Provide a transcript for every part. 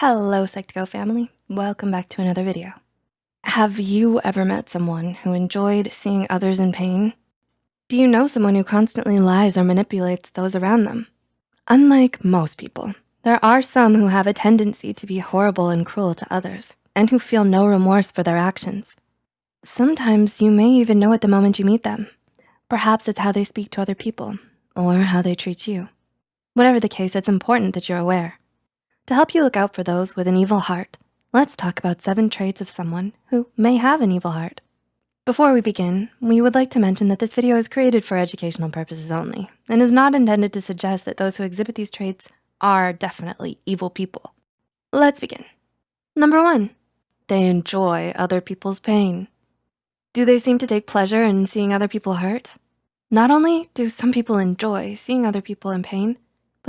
Hello, Psych2Go family. Welcome back to another video. Have you ever met someone who enjoyed seeing others in pain? Do you know someone who constantly lies or manipulates those around them? Unlike most people, there are some who have a tendency to be horrible and cruel to others and who feel no remorse for their actions. Sometimes you may even know at the moment you meet them. Perhaps it's how they speak to other people or how they treat you. Whatever the case, it's important that you're aware. To help you look out for those with an evil heart, let's talk about seven traits of someone who may have an evil heart. Before we begin, we would like to mention that this video is created for educational purposes only and is not intended to suggest that those who exhibit these traits are definitely evil people. Let's begin. Number one, they enjoy other people's pain. Do they seem to take pleasure in seeing other people hurt? Not only do some people enjoy seeing other people in pain,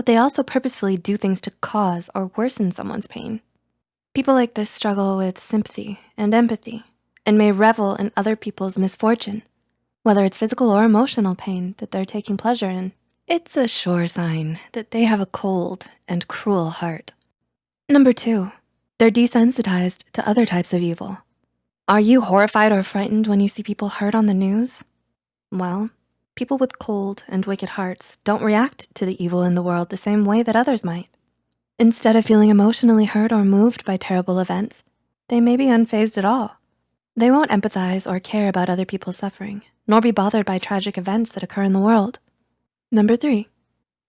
but they also purposefully do things to cause or worsen someone's pain. People like this struggle with sympathy and empathy and may revel in other people's misfortune, whether it's physical or emotional pain that they're taking pleasure in. It's a sure sign that they have a cold and cruel heart. Number two, they're desensitized to other types of evil. Are you horrified or frightened when you see people hurt on the news? Well, People with cold and wicked hearts don't react to the evil in the world the same way that others might. Instead of feeling emotionally hurt or moved by terrible events, they may be unfazed at all. They won't empathize or care about other people's suffering, nor be bothered by tragic events that occur in the world. Number three,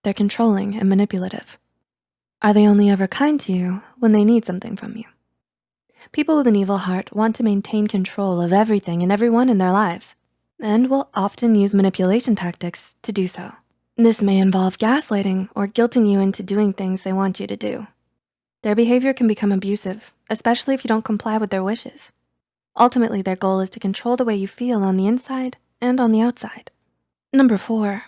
they're controlling and manipulative. Are they only ever kind to you when they need something from you? People with an evil heart want to maintain control of everything and everyone in their lives and will often use manipulation tactics to do so. This may involve gaslighting or guilting you into doing things they want you to do. Their behavior can become abusive, especially if you don't comply with their wishes. Ultimately, their goal is to control the way you feel on the inside and on the outside. Number four,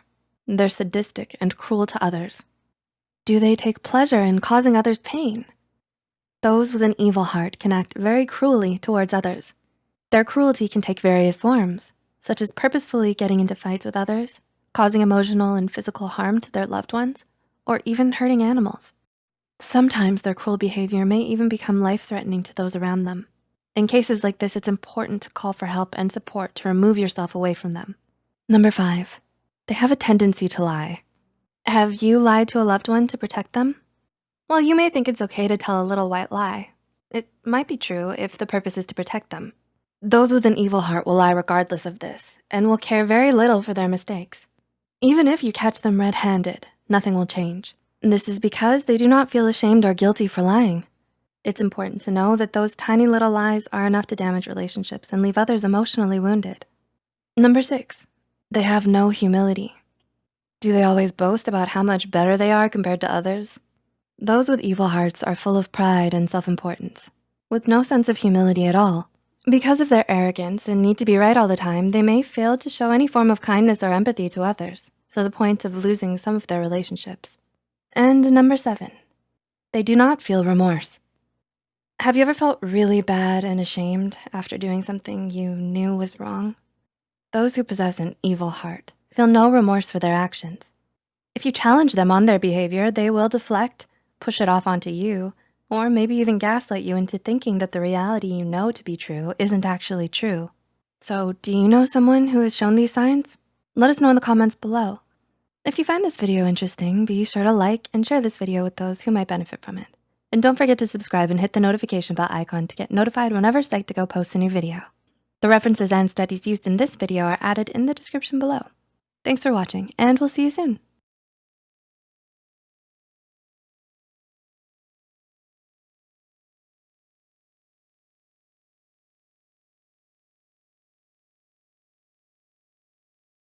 they're sadistic and cruel to others. Do they take pleasure in causing others pain? Those with an evil heart can act very cruelly towards others. Their cruelty can take various forms, such as purposefully getting into fights with others, causing emotional and physical harm to their loved ones, or even hurting animals. Sometimes their cruel behavior may even become life-threatening to those around them. In cases like this, it's important to call for help and support to remove yourself away from them. Number five, they have a tendency to lie. Have you lied to a loved one to protect them? Well, you may think it's okay to tell a little white lie. It might be true if the purpose is to protect them. Those with an evil heart will lie regardless of this and will care very little for their mistakes. Even if you catch them red-handed, nothing will change. This is because they do not feel ashamed or guilty for lying. It's important to know that those tiny little lies are enough to damage relationships and leave others emotionally wounded. Number six, they have no humility. Do they always boast about how much better they are compared to others? Those with evil hearts are full of pride and self-importance, with no sense of humility at all. Because of their arrogance and need to be right all the time, they may fail to show any form of kindness or empathy to others, to the point of losing some of their relationships. And number seven, they do not feel remorse. Have you ever felt really bad and ashamed after doing something you knew was wrong? Those who possess an evil heart feel no remorse for their actions. If you challenge them on their behavior, they will deflect, push it off onto you, or maybe even gaslight you into thinking that the reality you know to be true isn't actually true. So do you know someone who has shown these signs? Let us know in the comments below. If you find this video interesting, be sure to like and share this video with those who might benefit from it. And don't forget to subscribe and hit the notification bell icon to get notified whenever Psych2Go posts a new video. The references and studies used in this video are added in the description below. Thanks for watching and we'll see you soon.